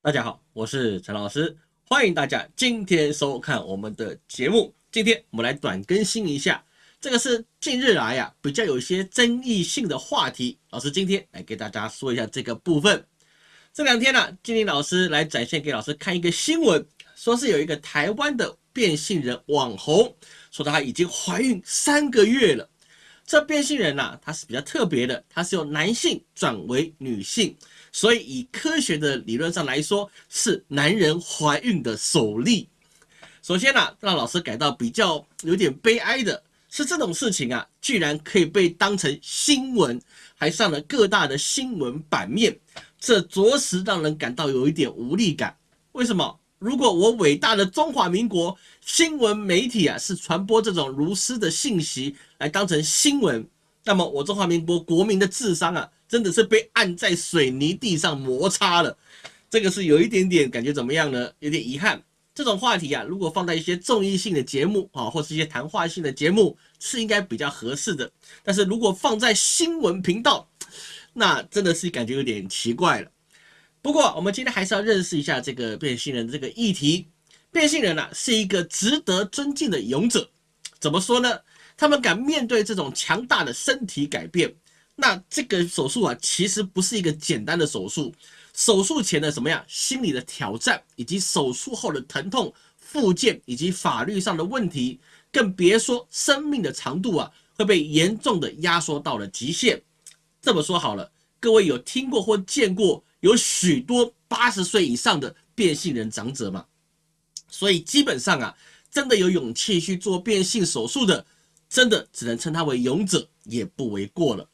大家好，我是陈老师，欢迎大家今天收看我们的节目。今天我们来短更新一下，这个是近日来呀比较有一些争议性的话题。老师今天来给大家说一下这个部分。这两天呢，金玲老师来展现给老师看一个新闻，说是有一个台湾的变性人网红，说她已经怀孕三个月了。这变性人呐，他是比较特别的，他是由男性转为女性，所以以科学的理论上来说，是男人怀孕的首例。首先呢，让老师感到比较有点悲哀的是，这种事情啊，居然可以被当成新闻，还上了各大的新闻版面，这着实让人感到有一点无力感。为什么？如果我伟大的中华民国新闻媒体啊是传播这种如斯的信息来当成新闻，那么我中华民国国民的智商啊真的是被按在水泥地上摩擦了，这个是有一点点感觉怎么样呢？有点遗憾。这种话题啊，如果放在一些综艺性的节目啊，或是一些谈话性的节目，是应该比较合适的。但是如果放在新闻频道，那真的是感觉有点奇怪了。不过，我们今天还是要认识一下这个变性人这个议题。变性人呢，是一个值得尊敬的勇者。怎么说呢？他们敢面对这种强大的身体改变。那这个手术啊，其实不是一个简单的手术。手术前的什么呀心理的挑战，以及手术后的疼痛、复健以及法律上的问题，更别说生命的长度啊，会被严重的压缩到了极限。这么说好了，各位有听过或见过？有许多八十岁以上的变性人长者吗，所以基本上啊，真的有勇气去做变性手术的，真的只能称他为勇者，也不为过了。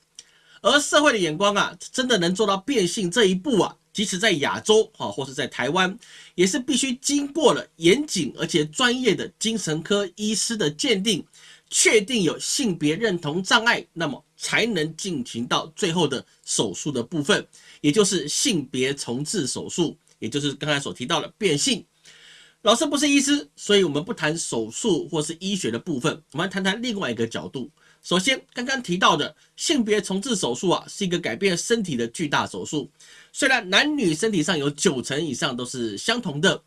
而社会的眼光啊，真的能做到变性这一步啊，即使在亚洲啊，或是在台湾，也是必须经过了严谨而且专业的精神科医师的鉴定，确定有性别认同障碍，那么才能进行到最后的手术的部分。也就是性别重置手术，也就是刚才所提到的变性。老师不是医师，所以我们不谈手术或是医学的部分，我们谈谈另外一个角度。首先，刚刚提到的性别重置手术啊，是一个改变身体的巨大手术。虽然男女身体上有九成以上都是相同的，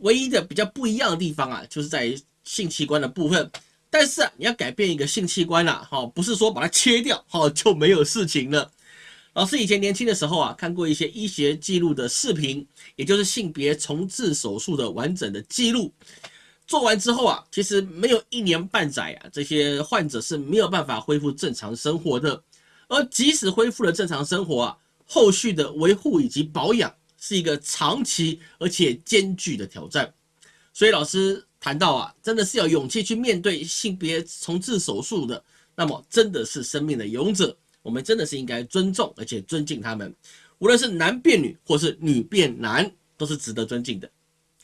唯一的比较不一样的地方啊，就是在性器官的部分。但是啊，你要改变一个性器官啊，哈，不是说把它切掉，哈，就没有事情了。老师以前年轻的时候啊，看过一些医学记录的视频，也就是性别重置手术的完整的记录。做完之后啊，其实没有一年半载啊，这些患者是没有办法恢复正常生活的。而即使恢复了正常生活啊，后续的维护以及保养是一个长期而且艰巨的挑战。所以老师谈到啊，真的是要勇气去面对性别重置手术的，那么真的是生命的勇者。我们真的是应该尊重而且尊敬他们，无论是男变女或是女变男，都是值得尊敬的。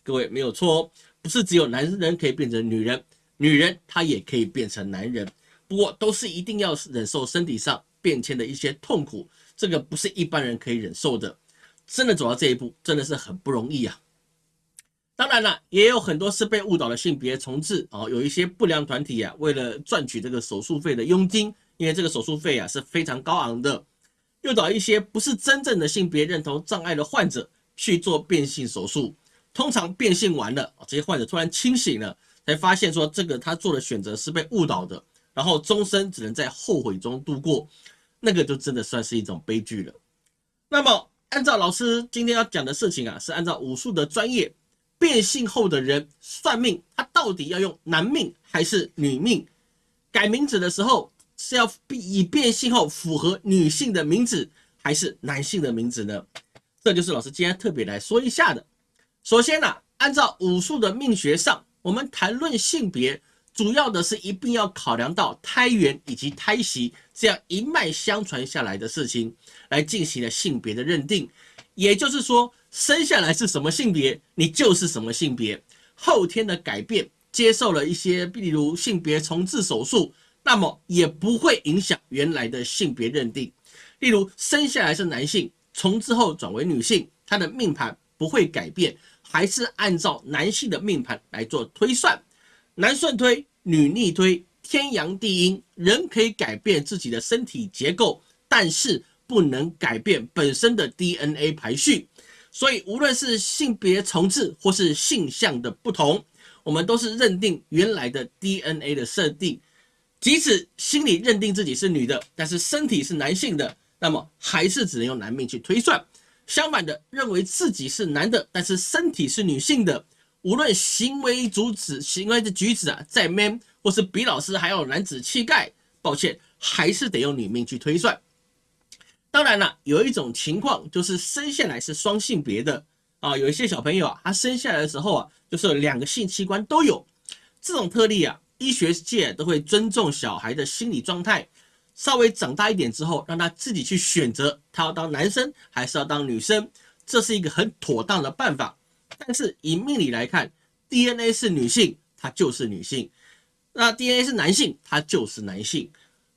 各位没有错哦，不是只有男人可以变成女人，女人她也可以变成男人。不过都是一定要忍受身体上变迁的一些痛苦，这个不是一般人可以忍受的。真的走到这一步，真的是很不容易啊。当然了，也有很多是被误导的性别重置啊，有一些不良团体啊，为了赚取这个手术费的佣金。因为这个手术费啊是非常高昂的，诱导一些不是真正的性别认同障碍的患者去做变性手术。通常变性完了，这些患者突然清醒了，才发现说这个他做的选择是被误导的，然后终身只能在后悔中度过，那个就真的算是一种悲剧了。那么，按照老师今天要讲的事情啊，是按照武术的专业，变性后的人算命，他到底要用男命还是女命？改名字的时候。是要以变性后符合女性的名字，还是男性的名字呢？这就是老师今天特别来说一下的。首先呢，按照武术的命学上，我们谈论性别，主要的是一定要考量到胎源以及胎息这样一脉相传下来的事情，来进行了性别的认定。也就是说，生下来是什么性别，你就是什么性别。后天的改变，接受了一些，例如性别重置手术。那么也不会影响原来的性别认定，例如生下来是男性，重置后转为女性，他的命盘不会改变，还是按照男性的命盘来做推算，男顺推，女逆推，天阳地阴，人可以改变自己的身体结构，但是不能改变本身的 DNA 排序。所以无论是性别重置或是性向的不同，我们都是认定原来的 DNA 的设定。即使心里认定自己是女的，但是身体是男性的，那么还是只能用男命去推算。相反的，认为自己是男的，但是身体是女性的，无论行为举止、行为的举止啊，再 man 或是比老师还要男子气概，抱歉，还是得用女命去推算。当然了，有一种情况就是生下来是双性别的啊，有一些小朋友啊，他生下来的时候啊，就是两个性器官都有，这种特例啊。医学界都会尊重小孩的心理状态，稍微长大一点之后，让他自己去选择他要当男生还是要当女生，这是一个很妥当的办法。但是以命理来看，DNA 是女性，它就是女性；那 DNA 是男性，它就是男性。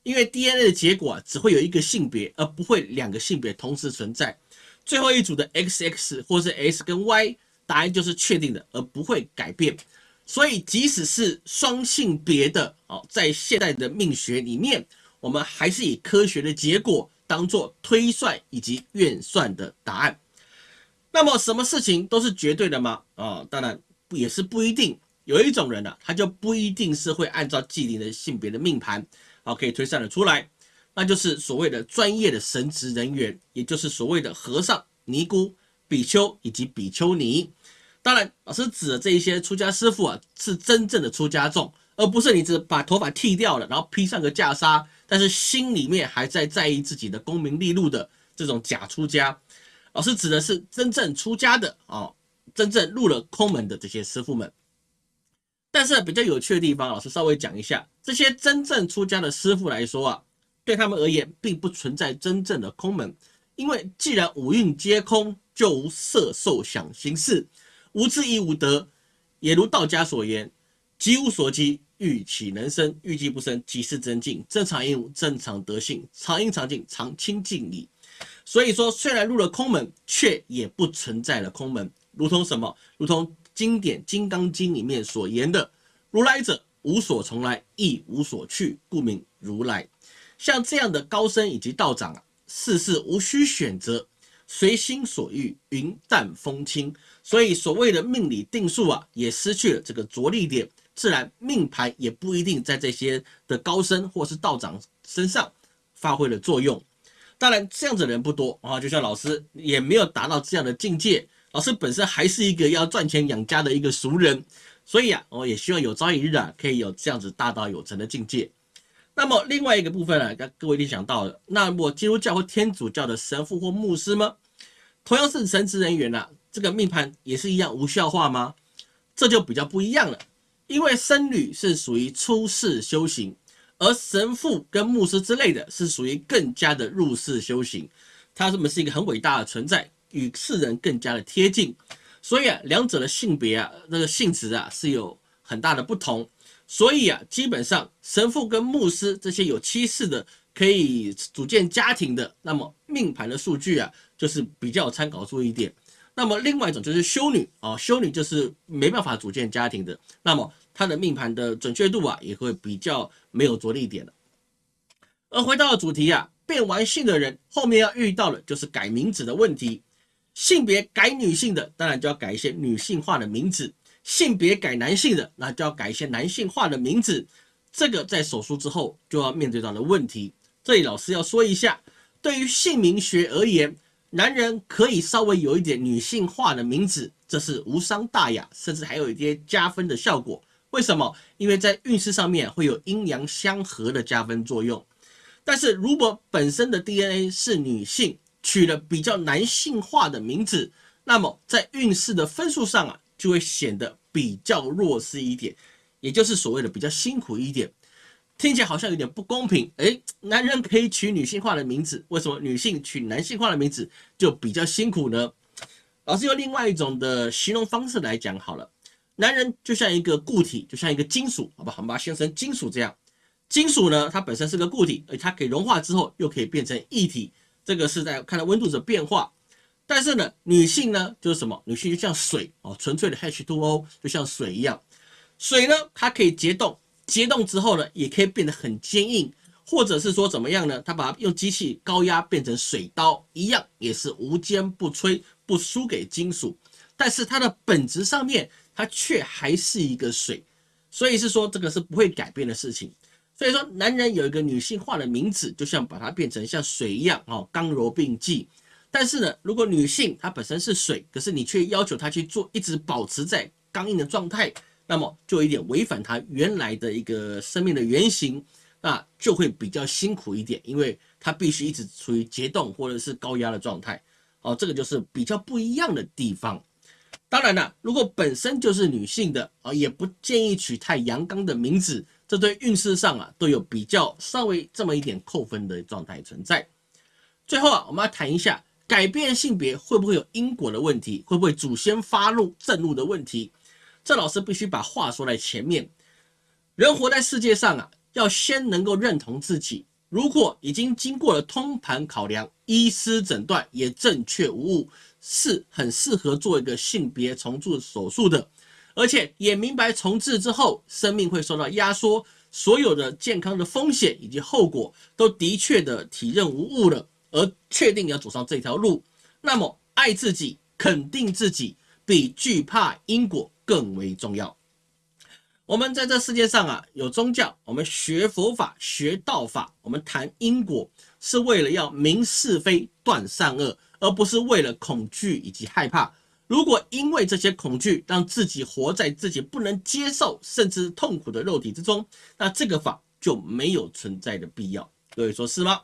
因为 DNA 的结果只会有一个性别，而不会两个性别同时存在。最后一组的 XX 或是 S 跟 Y，答案就是确定的，而不会改变。所以，即使是双性别的哦，在现代的命学里面，我们还是以科学的结果当做推算以及验算的答案。那么，什么事情都是绝对的吗？啊，当然也是不一定。有一种人呢，他就不一定是会按照既定的性别的命盘，好可以推算的出来，那就是所谓的专业的神职人员，也就是所谓的和尚、尼姑、比丘以及比丘尼。当然，老师指的这一些出家师傅啊，是真正的出家众，而不是你只把头发剃掉了，然后披上个袈裟，但是心里面还在在意自己的功名利禄的这种假出家。老师指的是真正出家的啊，真正入了空门的这些师傅们。但是比较有趣的地方，老师稍微讲一下，这些真正出家的师傅来说啊，对他们而言，并不存在真正的空门，因为既然五蕴皆空，就无色受想行识。无智亦无得，也如道家所言：“即无所积，欲岂能生？欲积不生，即是真境。正常应无，正常德性，常应常静，常清净矣。”所以说，虽然入了空门，却也不存在了空门。如同什么？如同经典《金刚经》里面所言的：“如来者，无所从来，亦无所去，故名如来。”像这样的高僧以及道长啊，事事无需选择。随心所欲，云淡风轻，所以所谓的命理定数啊，也失去了这个着力点，自然命盘也不一定在这些的高僧或是道长身上发挥了作用。当然，这样子的人不多啊，就像老师也没有达到这样的境界。老师本身还是一个要赚钱养家的一个俗人，所以啊，我也希望有朝一日啊，可以有这样子大道有成的境界。那么另外一个部分呢，各位一定想到了，那么基督教或天主教的神父或牧师吗？同样是神职人员呐，这个命盘也是一样无效化吗？这就比较不一样了，因为僧侣是属于出世修行，而神父跟牧师之类的是属于更加的入世修行，他们是一个很伟大的存在，与世人更加的贴近，所以啊，两者的性别啊，那个性质啊是有很大的不同，所以啊，基本上神父跟牧师这些有妻室的。可以组建家庭的，那么命盘的数据啊，就是比较参考注意点。那么另外一种就是修女啊，修女就是没办法组建家庭的，那么她的命盘的准确度啊，也会比较没有着力点的。而回到主题啊，变完性的人后面要遇到的就是改名字的问题。性别改女性的，当然就要改一些女性化的名字；性别改男性的，那就要改一些男性化的名字。这个在手术之后就要面对到的问题。这里老师要说一下，对于姓名学而言，男人可以稍微有一点女性化的名字，这是无伤大雅，甚至还有一些加分的效果。为什么？因为在运势上面会有阴阳相合的加分作用。但是如果本身的 DNA 是女性，取了比较男性化的名字，那么在运势的分数上啊，就会显得比较弱势一点，也就是所谓的比较辛苦一点。听起来好像有点不公平，诶，男人可以取女性化的名字，为什么女性取男性化的名字就比较辛苦呢？老师用另外一种的形容方式来讲好了，男人就像一个固体，就像一个金属，好吧，我们把它形容成金属这样。金属呢，它本身是个固体，而它可以融化之后又可以变成液体，这个是在看到温度的变化。但是呢，女性呢就是什么？女性就像水哦，纯粹的 H2O 就像水一样，水呢它可以结冻。结冻之后呢，也可以变得很坚硬，或者是说怎么样呢？他把它用机器高压变成水刀，一样也是无坚不摧，不输给金属。但是它的本质上面，它却还是一个水，所以是说这个是不会改变的事情。所以说，男人有一个女性化的名字，就像把它变成像水一样哦，刚柔并济。但是呢，如果女性她本身是水，可是你却要求她去做，一直保持在刚硬的状态，那么就有点违反她原来的一个生命的原型。那就会比较辛苦一点，因为它必须一直处于结冻或者是高压的状态，哦，这个就是比较不一样的地方。当然了，如果本身就是女性的啊，也不建议取太阳刚的名字，这对运势上啊都有比较稍微这么一点扣分的状态存在。最后啊，我们要谈一下改变性别会不会有因果的问题，会不会祖先发怒震怒的问题？这老师必须把话说在前面，人活在世界上啊。要先能够认同自己，如果已经经过了通盘考量，医师诊断也正确无误，是很适合做一个性别重塑手术的，而且也明白重置之后生命会受到压缩，所有的健康的风险以及后果都的确的体认无误了，而确定要走上这条路，那么爱自己、肯定自己，比惧怕因果更为重要。我们在这世界上啊，有宗教，我们学佛法、学道法，我们谈因果，是为了要明是非、断善恶，而不是为了恐惧以及害怕。如果因为这些恐惧，让自己活在自己不能接受甚至痛苦的肉体之中，那这个法就没有存在的必要。各位说是吗？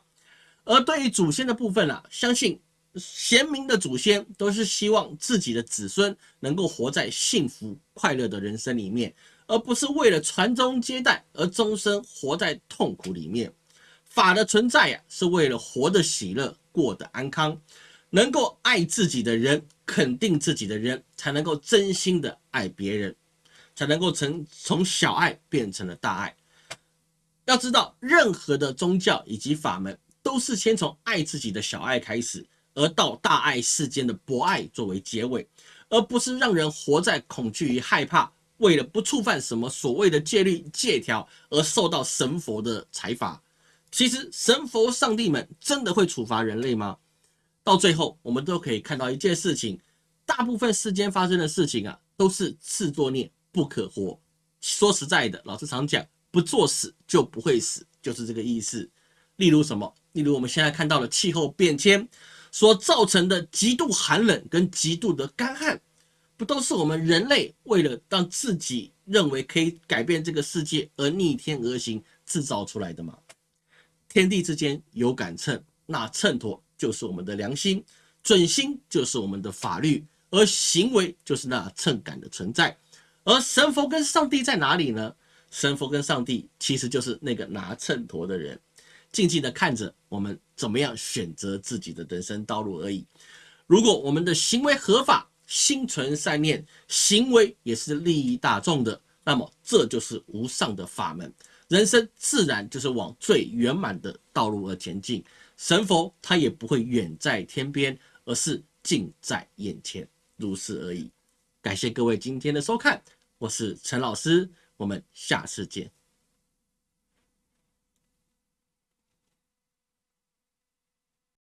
而对于祖先的部分啊，相信贤明的祖先都是希望自己的子孙能够活在幸福快乐的人生里面。而不是为了传宗接代而终身活在痛苦里面。法的存在呀，是为了活得喜乐，过得安康。能够爱自己的人，肯定自己的人，才能够真心的爱别人，才能够从从小爱变成了大爱。要知道，任何的宗教以及法门，都是先从爱自己的小爱开始，而到大爱世间的博爱作为结尾，而不是让人活在恐惧与害怕。为了不触犯什么所谓的戒律戒条而受到神佛的裁罚，其实神佛上帝们真的会处罚人类吗？到最后，我们都可以看到一件事情：大部分世间发生的事情啊，都是自作孽不可活。说实在的，老师常讲，不作死就不会死，就是这个意思。例如什么？例如我们现在看到的气候变迁所造成的极度寒冷跟极度的干旱。不都是我们人类为了让自己认为可以改变这个世界而逆天而行制造出来的吗？天地之间有杆秤，那秤砣就是我们的良心，准心就是我们的法律，而行为就是那秤杆的存在。而神佛跟上帝在哪里呢？神佛跟上帝其实就是那个拿秤砣的人，静静的看着我们怎么样选择自己的人生道路而已。如果我们的行为合法，心存善念，行为也是利益大众的，那么这就是无上的法门，人生自然就是往最圆满的道路而前进。神佛他也不会远在天边，而是近在眼前，如此而已。感谢各位今天的收看，我是陈老师，我们下次见。